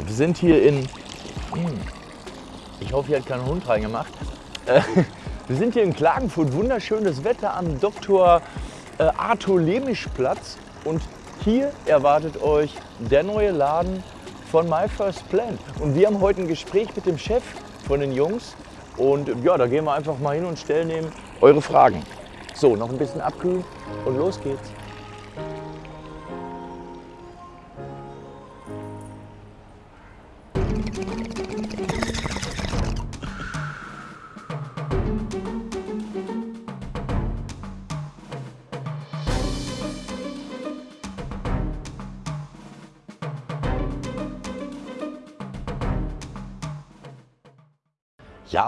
So, wir sind hier in. Hm, ich hoffe, hier hat kein Hund reingemacht. Äh, wir sind hier in Klagenfurt, wunderschönes Wetter am Dr. Äh, Arthur Lemisch Platz. Und hier erwartet euch der neue Laden von My First Plan. Und wir haben heute ein Gespräch mit dem Chef von den Jungs. Und ja, da gehen wir einfach mal hin und stellen eure Fragen. So, noch ein bisschen abkühlen und los geht's.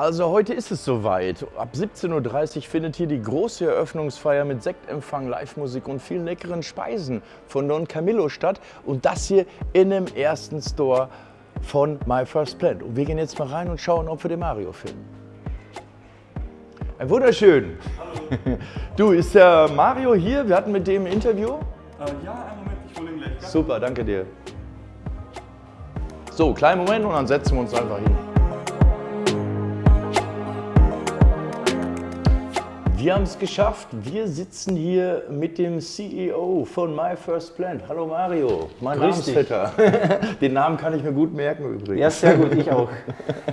Also heute ist es soweit. Ab 17.30 Uhr findet hier die große Eröffnungsfeier mit Sektempfang, Live-Musik und vielen leckeren Speisen von Don Camillo statt. Und das hier in dem ersten Store von My First Plant. Und wir gehen jetzt mal rein und schauen, ob wir den Mario finden. Ein wunderschön. Hallo. Du, ist der Mario hier? Wir hatten mit dem ein Interview. Äh, ja, einen Moment, ich hole ihn gleich. Super, danke dir. So, kleinen Moment und dann setzen wir uns einfach hin. Wir haben es geschafft. Wir sitzen hier mit dem CEO von My First Plant. Hallo Mario, mein Namensvetter. Den Namen kann ich mir gut merken übrigens. Ja, sehr gut, ich auch.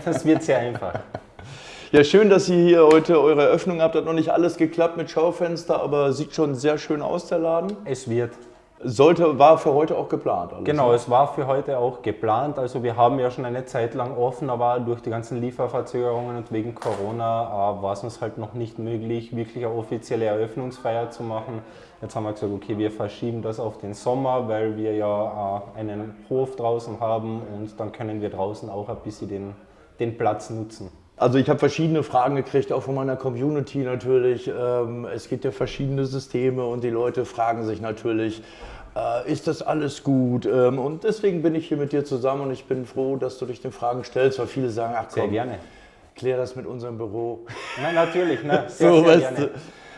Das wird sehr einfach. Ja, schön, dass ihr hier heute eure Eröffnung habt. Hat noch nicht alles geklappt mit Schaufenster, aber sieht schon sehr schön aus, der Laden. Es wird. Sollte, war für heute auch geplant. Alles, genau, ne? es war für heute auch geplant. Also wir haben ja schon eine Zeit lang offen, aber durch die ganzen Lieferverzögerungen und wegen Corona äh, war es uns halt noch nicht möglich, wirklich eine offizielle Eröffnungsfeier zu machen. Jetzt haben wir gesagt, okay, wir verschieben das auf den Sommer, weil wir ja äh, einen Hof draußen haben und dann können wir draußen auch ein bisschen den, den Platz nutzen. Also ich habe verschiedene Fragen gekriegt, auch von meiner Community natürlich. Ähm, es gibt ja verschiedene Systeme und die Leute fragen sich natürlich, äh, ist das alles gut? Ähm, und deswegen bin ich hier mit dir zusammen und ich bin froh, dass du dich den Fragen stellst, weil viele sagen, ach komm, sehr gerne. klär das mit unserem Büro. Nein, natürlich, ne? Sehr, so, sehr gerne.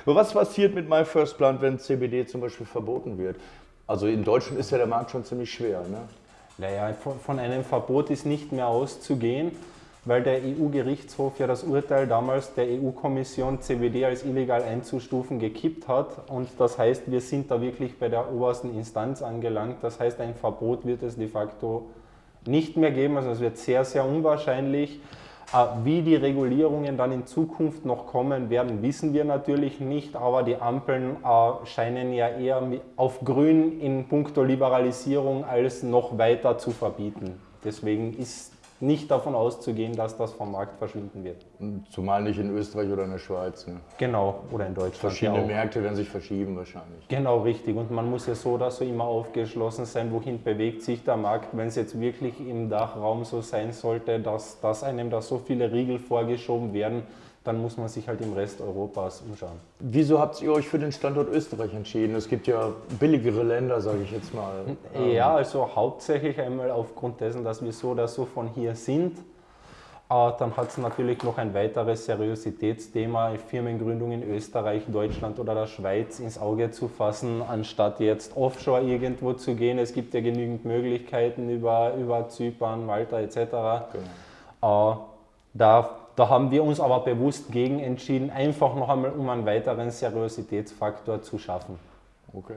Was passiert mit My First Plant, wenn CBD zum Beispiel verboten wird? Also in Deutschland ist ja der Markt schon ziemlich schwer. Ne? Naja, von einem Verbot ist nicht mehr auszugehen weil der EU-Gerichtshof ja das Urteil damals der EU-Kommission CBD als illegal einzustufen gekippt hat. Und das heißt, wir sind da wirklich bei der obersten Instanz angelangt. Das heißt, ein Verbot wird es de facto nicht mehr geben. Also es wird sehr, sehr unwahrscheinlich. Äh, wie die Regulierungen dann in Zukunft noch kommen werden, wissen wir natürlich nicht, aber die Ampeln äh, scheinen ja eher auf grün in puncto Liberalisierung als noch weiter zu verbieten. Deswegen ist nicht davon auszugehen, dass das vom Markt verschwinden wird. Zumal nicht in Österreich oder in der Schweiz. Ne? Genau, oder in Deutschland. Verschiedene Märkte werden sich verschieben wahrscheinlich. Genau, richtig. Und man muss ja so oder so immer aufgeschlossen sein, wohin bewegt sich der Markt. Wenn es jetzt wirklich im Dachraum so sein sollte, dass, dass einem da so viele Riegel vorgeschoben werden, dann muss man sich halt im Rest Europas umschauen. Wieso habt ihr euch für den Standort Österreich entschieden? Es gibt ja billigere Länder, sage ich jetzt mal. Ja, also hauptsächlich einmal aufgrund dessen, dass wir so oder so von hier sind. Äh, dann hat es natürlich noch ein weiteres Seriositätsthema, Firmengründung in Österreich, Deutschland oder der Schweiz ins Auge zu fassen, anstatt jetzt offshore irgendwo zu gehen. Es gibt ja genügend Möglichkeiten über, über Zypern, Malta etc. Genau. Äh, da da haben wir uns aber bewusst gegen entschieden, einfach noch einmal, um einen weiteren Seriositätsfaktor zu schaffen. Okay.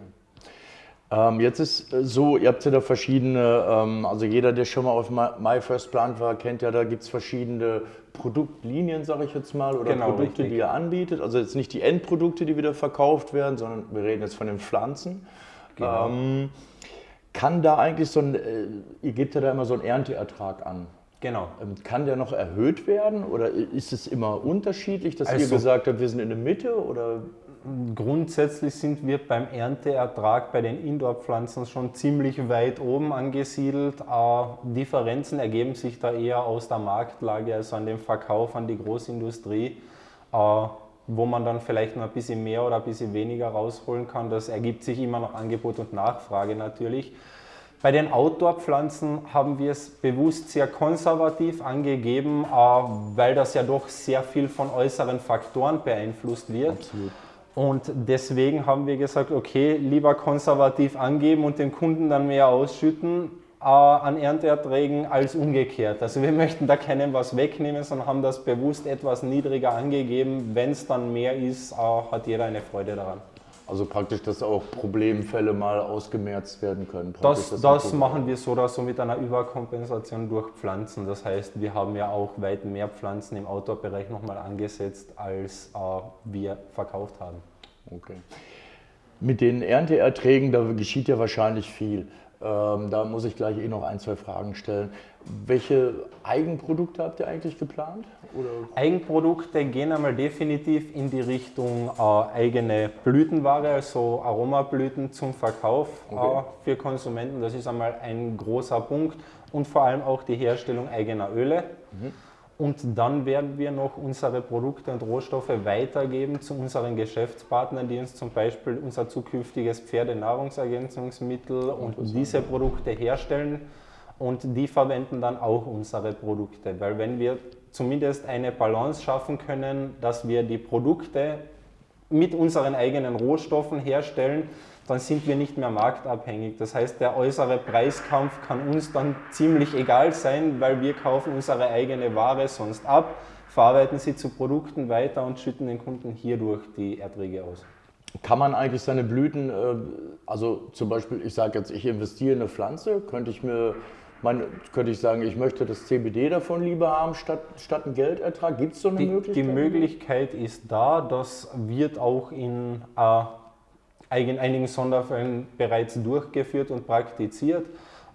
Ähm, jetzt ist äh, so, ihr habt ja da verschiedene, ähm, also jeder, der schon mal auf My First Plant war, kennt ja, da gibt es verschiedene Produktlinien, sage ich jetzt mal, oder genau, Produkte, richtig. die ihr anbietet. Also jetzt nicht die Endprodukte, die wieder verkauft werden, sondern wir reden jetzt von den Pflanzen. Genau. Ähm, kann da eigentlich so ein, äh, ihr gebt ja da immer so einen Ernteertrag an. Genau. Ähm, kann der noch erhöht werden oder ist es immer unterschiedlich, dass also, ihr gesagt habt, wir sind in der Mitte oder? Grundsätzlich sind wir beim Ernteertrag bei den Indoor-Pflanzen schon ziemlich weit oben angesiedelt. Äh, Differenzen ergeben sich da eher aus der Marktlage, also an dem Verkauf an die Großindustrie, äh, wo man dann vielleicht noch ein bisschen mehr oder ein bisschen weniger rausholen kann. Das ergibt sich immer noch Angebot und Nachfrage natürlich. Bei den Outdoor-Pflanzen haben wir es bewusst sehr konservativ angegeben, äh, weil das ja doch sehr viel von äußeren Faktoren beeinflusst wird. Absolut. Und deswegen haben wir gesagt, okay, lieber konservativ angeben und den Kunden dann mehr ausschütten. Äh, an Ernteerträgen als umgekehrt. Also wir möchten da keinem was wegnehmen, sondern haben das bewusst etwas niedriger angegeben. Wenn es dann mehr ist, äh, hat jeder eine Freude daran. Also praktisch, dass auch Problemfälle mal ausgemerzt werden können. Das, das, das machen wir so oder so mit einer Überkompensation durch Pflanzen. Das heißt, wir haben ja auch weit mehr Pflanzen im Outdoor-Bereich nochmal angesetzt, als äh, wir verkauft haben. Okay. Mit den Ernteerträgen, da geschieht ja wahrscheinlich viel. Ähm, da muss ich gleich eh noch ein, zwei Fragen stellen. Welche Eigenprodukte habt ihr eigentlich geplant? Oder? Eigenprodukte gehen einmal definitiv in die Richtung äh, eigene Blütenware, also Aromablüten zum Verkauf äh, okay. äh, für Konsumenten. Das ist einmal ein großer Punkt. Und vor allem auch die Herstellung eigener Öle. Mhm. Und dann werden wir noch unsere Produkte und Rohstoffe weitergeben zu unseren Geschäftspartnern, die uns zum Beispiel unser zukünftiges Pferdenahrungsergänzungsmittel und diese Produkte herstellen. Und die verwenden dann auch unsere Produkte. Weil wenn wir zumindest eine Balance schaffen können, dass wir die Produkte mit unseren eigenen Rohstoffen herstellen, dann sind wir nicht mehr marktabhängig. Das heißt, der äußere Preiskampf kann uns dann ziemlich egal sein, weil wir kaufen unsere eigene Ware sonst ab, verarbeiten sie zu Produkten weiter und schütten den Kunden hierdurch die Erträge aus. Kann man eigentlich seine Blüten, äh, also zum Beispiel, ich sage jetzt, ich investiere in eine Pflanze, könnte ich mir man, könnte ich sagen, ich möchte das CBD davon lieber haben statt, statt einen Geldertrag. Gibt es so eine die, Möglichkeit? Die Möglichkeit ist da, das wird auch in äh, einigen Sonderfällen bereits durchgeführt und praktiziert.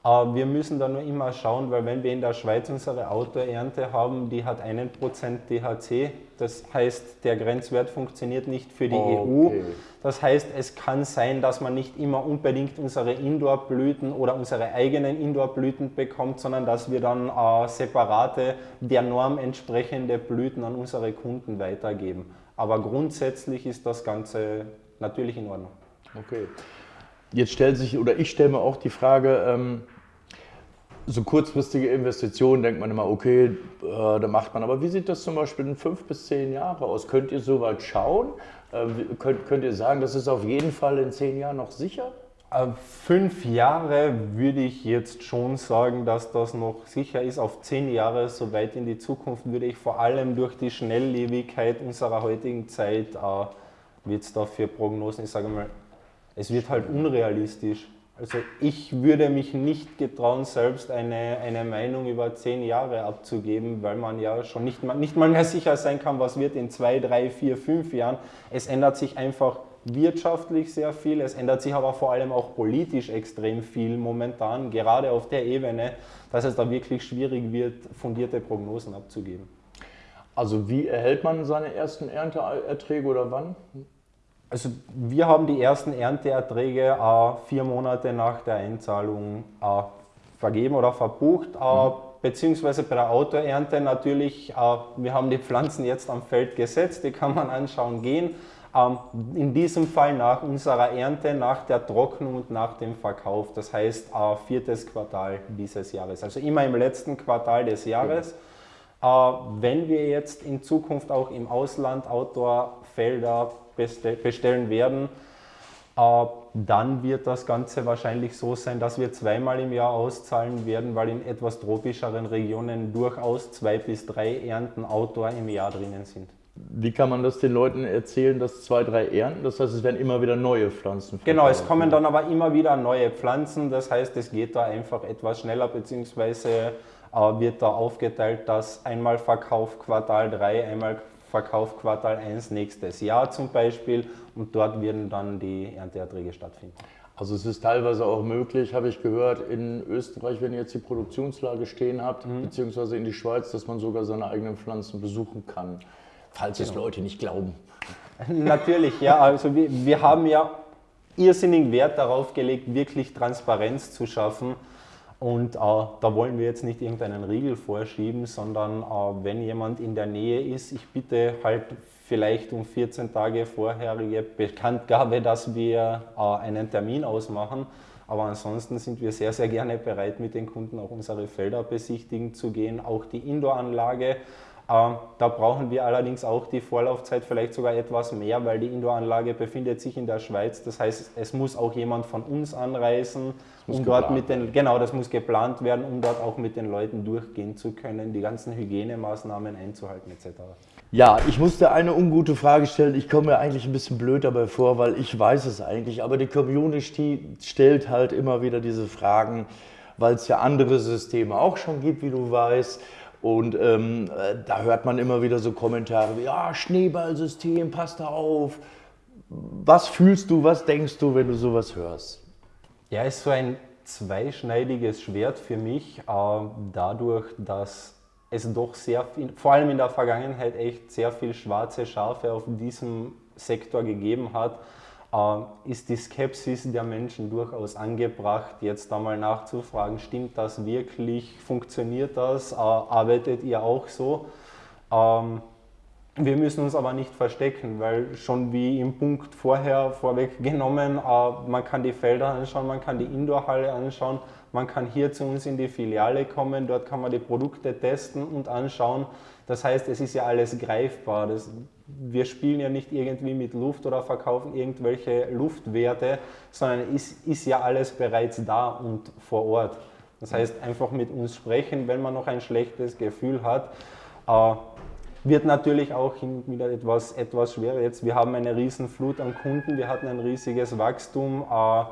Äh, wir müssen da nur immer schauen, weil wenn wir in der Schweiz unsere Autoernte haben, die hat einen Prozent THC, das heißt, der Grenzwert funktioniert nicht für die okay. EU. Das heißt, es kann sein, dass man nicht immer unbedingt unsere Indoor-Blüten oder unsere eigenen Indoor-Blüten bekommt, sondern dass wir dann äh, separate, der Norm entsprechende Blüten an unsere Kunden weitergeben. Aber grundsätzlich ist das Ganze natürlich in Ordnung. Okay. Jetzt stellt sich, oder ich stelle mir auch die Frage, ähm, so kurzfristige Investitionen denkt man immer, okay, äh, da macht man. Aber wie sieht das zum Beispiel in fünf bis zehn Jahre aus? Könnt ihr so weit schauen? Äh, könnt, könnt ihr sagen, das ist auf jeden Fall in zehn Jahren noch sicher? Äh, fünf Jahre würde ich jetzt schon sagen, dass das noch sicher ist. Auf zehn Jahre, so weit in die Zukunft, würde ich vor allem durch die Schnelllebigkeit unserer heutigen Zeit, äh, wird es da für Prognosen, ich sage mal, es wird halt unrealistisch. Also ich würde mich nicht getrauen, selbst eine, eine Meinung über zehn Jahre abzugeben, weil man ja schon nicht nicht mal mehr sicher sein kann, was wird in zwei, drei, vier, fünf Jahren. Es ändert sich einfach wirtschaftlich sehr viel, es ändert sich aber vor allem auch politisch extrem viel momentan, gerade auf der Ebene, dass es da wirklich schwierig wird, fundierte Prognosen abzugeben. Also wie erhält man seine ersten Ernteerträge oder wann? Also wir haben die ersten Ernteerträge äh, vier Monate nach der Einzahlung äh, vergeben oder verbucht, äh, mhm. beziehungsweise bei der Autoernte natürlich, äh, wir haben die Pflanzen jetzt am Feld gesetzt, die kann man anschauen gehen. Ähm, in diesem Fall nach unserer Ernte, nach der Trocknung und nach dem Verkauf, das heißt äh, viertes Quartal dieses Jahres, also immer im letzten Quartal des Jahres. Mhm. wenn wir jetzt in Zukunft auch im Ausland Outdoor-Felder bestellen werden, äh, dann wird das Ganze wahrscheinlich so sein, dass wir zweimal im Jahr auszahlen werden, weil in etwas tropischeren Regionen durchaus zwei bis drei Ernten Outdoor im Jahr drinnen sind. Wie kann man das den Leuten erzählen, dass zwei, drei Ernten? Das heißt, es werden immer wieder neue Pflanzen. Genau, es kommen dann aber immer wieder neue Pflanzen. Das heißt, es geht da einfach etwas schneller, beziehungsweise äh, wird da aufgeteilt, dass einmal Verkauf Quartal 3, einmal Verkauf Quartal 1 nächstes Jahr zum Beispiel und dort werden dann die Ernteerträge stattfinden. Also es ist teilweise auch möglich, habe ich gehört, in Österreich, wenn ihr jetzt die Produktionslage stehen habt, mhm. beziehungsweise in die Schweiz, dass man sogar seine eigenen Pflanzen besuchen kann, falls genau. es Leute nicht glauben. Natürlich, ja. Also wir, wir haben ja irrsinnigen Wert darauf gelegt, wirklich Transparenz zu schaffen und äh, da wollen wir jetzt nicht irgendeinen Riegel vorschieben, sondern äh, wenn jemand in der Nähe ist, ich bitte halt vielleicht um 14 Tage vorherige Bekanntgabe, dass wir äh, einen Termin ausmachen. Aber ansonsten sind wir sehr, sehr gerne bereit, mit den Kunden auch unsere Felder besichtigen zu gehen, auch die Indoor-Anlage. Äh, da brauchen wir allerdings auch die Vorlaufzeit vielleicht sogar etwas mehr, weil die Indoor-Anlage befindet sich in der Schweiz. Das heißt, es muss auch jemand von uns anreisen, um dort mit den, genau, das muss geplant werden, um dort auch mit den Leuten durchgehen zu können, die ganzen Hygienemaßnahmen einzuhalten etc. Ja, ich musste eine ungute Frage stellen. Ich komme mir eigentlich ein bisschen blöd dabei vor, weil ich weiß es eigentlich, aber die Community stellt halt immer wieder diese Fragen, weil es ja andere Systeme auch schon gibt, wie du weißt. Und ähm, da hört man immer wieder so Kommentare wie, ja, Schneeballsystem, passt da auf. Was fühlst du, was denkst du, wenn du sowas hörst? Ja, ist so ein zweischneidiges Schwert für mich, äh, dadurch, dass es doch sehr viel, vor allem in der Vergangenheit echt sehr viel schwarze Schafe auf diesem Sektor gegeben hat äh, ist die Skepsis der Menschen durchaus angebracht, jetzt einmal nachzufragen, stimmt das wirklich, funktioniert das, äh, arbeitet ihr auch so? Ähm, wir müssen uns aber nicht verstecken, weil schon wie im Punkt vorher vorweggenommen, äh, man kann die Felder anschauen, man kann die Indoorhalle anschauen, man kann hier zu uns in die Filiale kommen, dort kann man die Produkte testen und anschauen. Das heißt, es ist ja alles greifbar. Das, wir spielen ja nicht irgendwie mit Luft oder verkaufen irgendwelche Luftwerte, sondern es ist, ist ja alles bereits da und vor Ort. Das heißt, einfach mit uns sprechen, wenn man noch ein schlechtes Gefühl hat. Äh, wird natürlich auch wieder etwas, etwas schwerer. Jetzt, wir haben eine riesen Flut an Kunden, wir hatten ein riesiges Wachstum. Äh,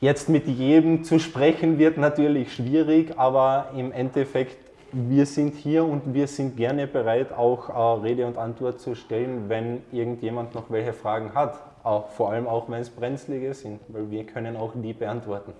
jetzt mit jedem zu sprechen wird natürlich schwierig, aber im Endeffekt wir sind hier und wir sind gerne bereit, auch äh, Rede und Antwort zu stellen, wenn irgendjemand noch welche Fragen hat. Auch, vor allem auch, wenn es brenzlige sind, weil wir können auch die beantworten.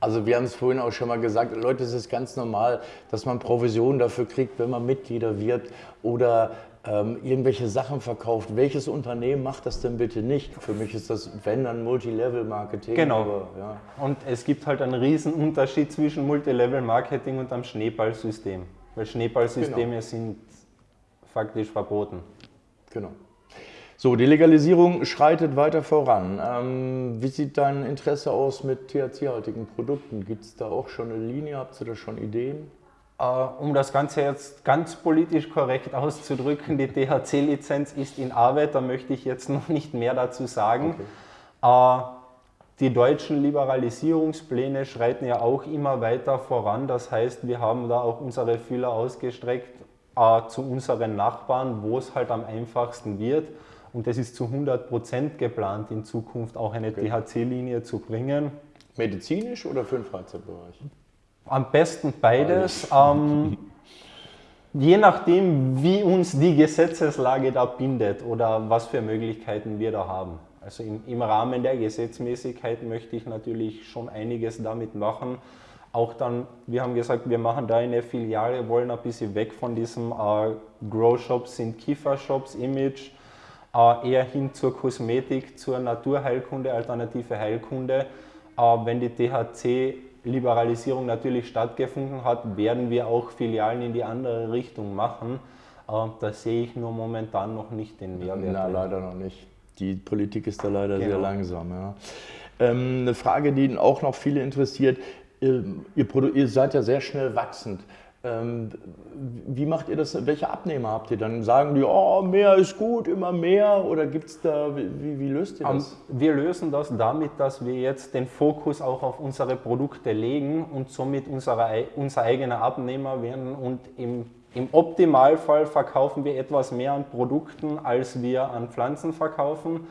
Also wir haben es vorhin auch schon mal gesagt, Leute, es ist ganz normal, dass man Provisionen dafür kriegt, wenn man Mitglieder wird oder ähm, irgendwelche Sachen verkauft. Welches Unternehmen macht das denn bitte nicht? Für mich ist das, wenn dann Multilevel-Marketing. Genau. Aber, ja. Und es gibt halt einen riesen Unterschied zwischen Multilevel-Marketing und einem Schneeballsystem. Weil Schneeballsysteme genau. sind faktisch verboten. Genau. So, die Legalisierung schreitet weiter voran. Ähm, wie sieht dein Interesse aus mit THC-haltigen Produkten? Gibt es da auch schon eine Linie? Habt ihr da schon Ideen? Äh, um das Ganze jetzt ganz politisch korrekt auszudrücken, die THC-Lizenz ist in Arbeit, da möchte ich jetzt noch nicht mehr dazu sagen. Okay. Äh, die deutschen Liberalisierungspläne schreiten ja auch immer weiter voran. Das heißt, wir haben da auch unsere Fühler ausgestreckt äh, zu unseren Nachbarn, wo es halt am einfachsten wird. Und es ist zu 100 Prozent geplant, in Zukunft auch eine okay. THC-Linie zu bringen. Medizinisch oder für den Freizeitbereich? Am besten beides. Ähm, je nachdem, wie uns die Gesetzeslage da bindet oder was für Möglichkeiten wir da haben. Also im, im Rahmen der Gesetzmäßigkeit möchte ich natürlich schon einiges damit machen. Auch dann, wir haben gesagt, wir machen da eine Filiale, wollen ein bisschen weg von diesem äh, Grow-Shops sind Kiefer-Shops-Image, eher hin zur Kosmetik, zur Naturheilkunde, alternative Heilkunde. Äh, wenn die THC Liberalisierung natürlich stattgefunden hat, werden wir auch Filialen in die andere Richtung machen. Da sehe ich nur momentan noch nicht den Mehrwert. Na, leider noch nicht. Die Politik ist da leider genau. sehr langsam. Ja. Ähm, eine Frage, die auch noch viele interessiert. Ähm, ihr, ihr seid ja sehr schnell wachsend. Ähm, wie macht ihr das? Welche Abnehmer habt ihr dann? Sagen die, oh, mehr ist gut, immer mehr? Oder gibt es da, wie, wie, löst ihr das? Wir lösen das damit, dass wir jetzt den Fokus auch auf unsere Produkte legen und somit unsere, unser eigener Abnehmer werden. Und im, im Optimalfall verkaufen wir etwas mehr an Produkten, als wir an Pflanzen verkaufen.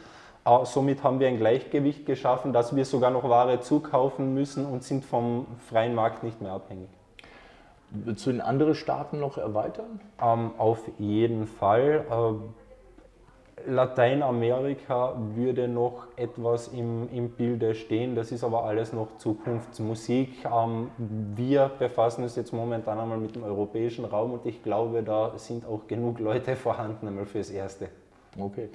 Uh, somit haben wir ein Gleichgewicht geschaffen, dass wir sogar noch Ware zukaufen müssen und sind vom freien Markt nicht mehr abhängig. Willst du in andere Staaten noch erweitern? Ähm, auf jeden Fall. Äh, Lateinamerika würde noch etwas im, im Bilde stehen, das ist aber alles noch Zukunftsmusik. Ähm, wir befassen uns jetzt momentan einmal mit dem europäischen Raum und ich glaube, da sind auch genug Leute vorhanden einmal fürs Erste. Okay.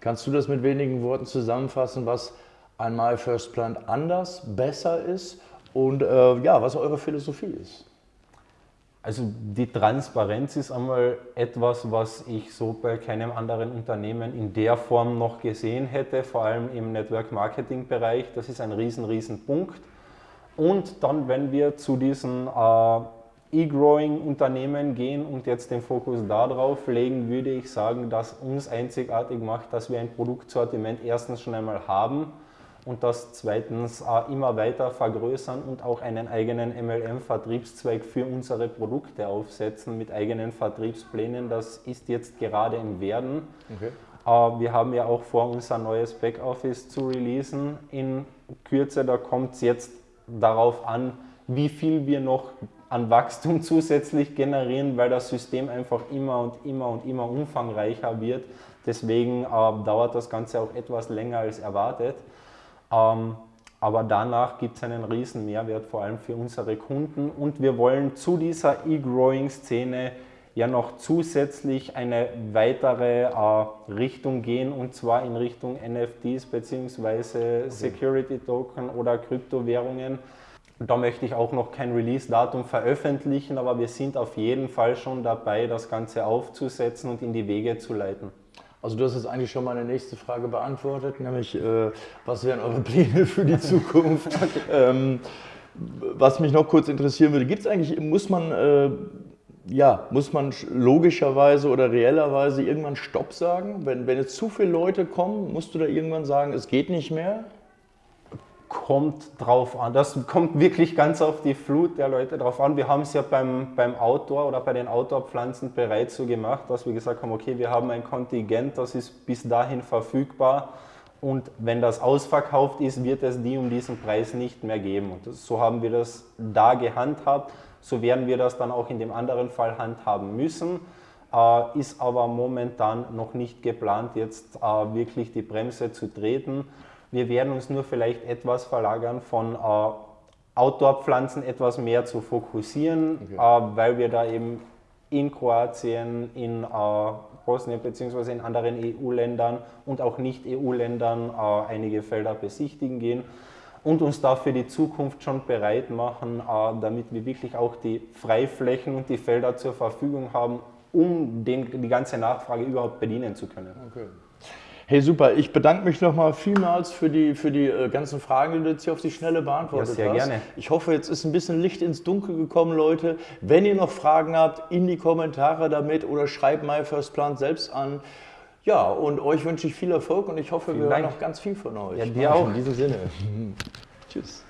Kannst du das mit wenigen Worten zusammenfassen, was einmal First Plant anders, besser ist und äh, ja, was eure Philosophie ist? Also die Transparenz ist einmal etwas, was ich so bei keinem anderen Unternehmen in der Form noch gesehen hätte, vor allem im Network Marketing Bereich. Das ist ein riesen, riesen Punkt. Und dann, wenn wir zu diesen äh, E-Growing-Unternehmen gehen und jetzt den Fokus darauf legen, würde ich sagen, dass uns einzigartig macht, dass wir ein Produktsortiment erstens schon einmal haben und das zweitens äh, immer weiter vergrößern und auch einen eigenen MLM-Vertriebszweig für unsere Produkte aufsetzen mit eigenen Vertriebsplänen. Das ist jetzt gerade im Werden. Okay. Äh, wir haben ja auch vor, unser neues Backoffice zu releasen. In Kürze, da kommt es jetzt darauf an, wie viel wir noch an Wachstum zusätzlich generieren, weil das System einfach immer und immer und immer umfangreicher wird. Deswegen äh, dauert das Ganze auch etwas länger als erwartet. Ähm, aber danach gibt es einen riesen Mehrwert, vor allem für unsere Kunden. Und wir wollen zu dieser E-Growing-Szene ja noch zusätzlich eine weitere äh, Richtung gehen und zwar in Richtung NFTs bzw. Security Token oder Kryptowährungen. Da möchte ich auch noch kein Release-Datum veröffentlichen, aber wir sind auf jeden Fall schon dabei, das Ganze aufzusetzen und in die Wege zu leiten. Also du hast jetzt eigentlich schon meine nächste Frage beantwortet, nämlich äh, was wären eure Pläne für die Zukunft? okay. ähm, was mich noch kurz interessieren würde, gibt es eigentlich, muss man, äh, ja, muss man logischerweise oder reellerweise irgendwann Stopp sagen? Wenn, wenn jetzt zu viele Leute kommen, musst du da irgendwann sagen, es geht nicht mehr? Kommt drauf an. Das kommt wirklich ganz auf die Flut der Leute drauf an. Wir haben es ja beim, beim Outdoor oder bei den Outdoor-Pflanzen bereits so gemacht, dass wir gesagt haben, okay, wir haben ein Kontingent, das ist bis dahin verfügbar und wenn das ausverkauft ist, wird es die um diesen Preis nicht mehr geben. Und so haben wir das da gehandhabt, so werden wir das dann auch in dem anderen Fall handhaben müssen. Äh, ist aber momentan noch nicht geplant, jetzt äh, wirklich die Bremse zu treten. Wir werden uns nur vielleicht etwas verlagern von äh, Outdoor-Pflanzen etwas mehr zu fokussieren, okay. äh, weil wir da eben in Kroatien, in äh, Bosnien bzw. in anderen EU-Ländern und auch Nicht-EU-Ländern äh, einige Felder besichtigen gehen und uns da für die Zukunft schon bereit machen, äh, damit wir wirklich auch die Freiflächen und die Felder zur Verfügung haben, um den, die ganze Nachfrage überhaupt bedienen zu können. Okay. Hey, super. Ich bedanke mich nochmal vielmals für die, für die äh, ganzen Fragen, die du jetzt hier auf die Schnelle beantwortet ja, sehr hast. gerne. Ich hoffe, jetzt ist ein bisschen Licht ins Dunkel gekommen, Leute. Wenn ihr noch Fragen habt, in die Kommentare damit oder schreibt My First Plant selbst an. Ja, und euch wünsche ich viel Erfolg und ich hoffe, Vielen wir Dank. hören noch ganz viel von euch. Ja, dir auch. In diesem Sinne. Tschüss.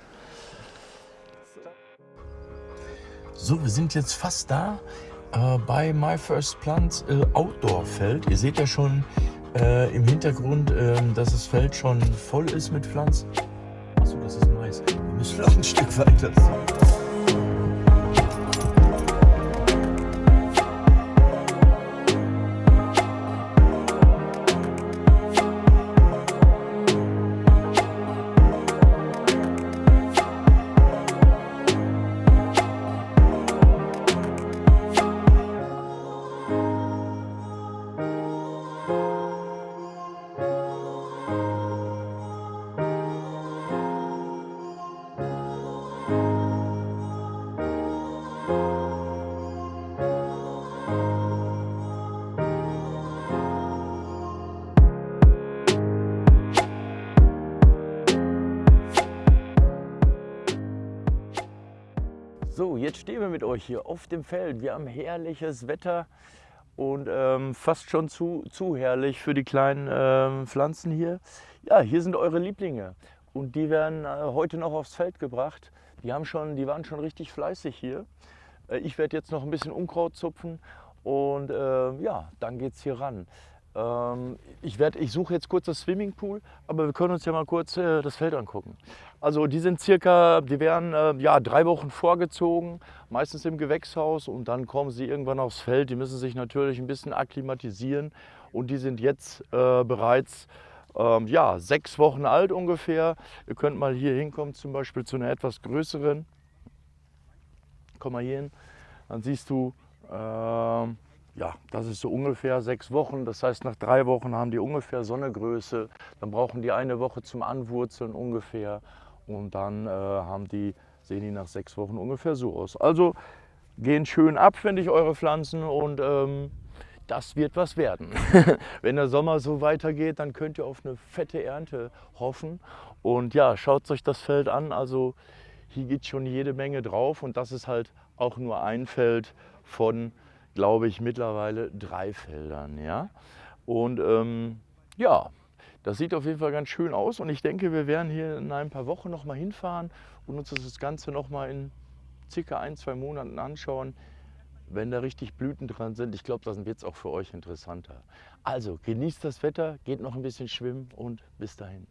So, wir sind jetzt fast da äh, bei My First Plant äh, Outdoor Feld. Ihr seht ja schon, äh, im Hintergrund, äh, dass das Feld schon voll ist mit Pflanzen. Achso, das ist Mais. Wir müssen noch ein Stück weiter. Jetzt stehen wir mit euch hier auf dem Feld. Wir haben herrliches Wetter und ähm, fast schon zu, zu herrlich für die kleinen ähm, Pflanzen hier. Ja, hier sind eure Lieblinge und die werden äh, heute noch aufs Feld gebracht. Die, haben schon, die waren schon richtig fleißig hier. Äh, ich werde jetzt noch ein bisschen Unkraut zupfen und äh, ja, dann geht es hier ran. Ähm, ich, ich suche jetzt kurz das Swimmingpool, aber wir können uns ja mal kurz äh, das Feld angucken. Also die sind circa, die werden äh, ja, drei Wochen vorgezogen, meistens im Gewächshaus und dann kommen sie irgendwann aufs Feld. Die müssen sich natürlich ein bisschen akklimatisieren und die sind jetzt äh, bereits ähm, ja, sechs Wochen alt ungefähr. Ihr könnt mal hier hinkommen, zum Beispiel zu einer etwas größeren. Komm mal hier hin, dann siehst du, ähm, ja, das ist so ungefähr sechs Wochen. Das heißt, nach drei Wochen haben die ungefähr so eine Größe. Dann brauchen die eine Woche zum Anwurzeln ungefähr. Und dann äh, haben die, sehen die nach sechs Wochen ungefähr so aus. Also gehen schön ab, finde ich, eure Pflanzen. Und ähm, das wird was werden. Wenn der Sommer so weitergeht, dann könnt ihr auf eine fette Ernte hoffen. Und ja, schaut euch das Feld an. Also hier geht schon jede Menge drauf und das ist halt auch nur ein Feld von, glaube ich, mittlerweile drei Feldern. Ja? Und ähm, ja, das sieht auf jeden Fall ganz schön aus und ich denke, wir werden hier in ein paar Wochen noch mal hinfahren und uns das Ganze noch mal in circa ein, zwei Monaten anschauen, wenn da richtig Blüten dran sind. Ich glaube, dann wird es auch für euch interessanter. Also genießt das Wetter, geht noch ein bisschen schwimmen und bis dahin.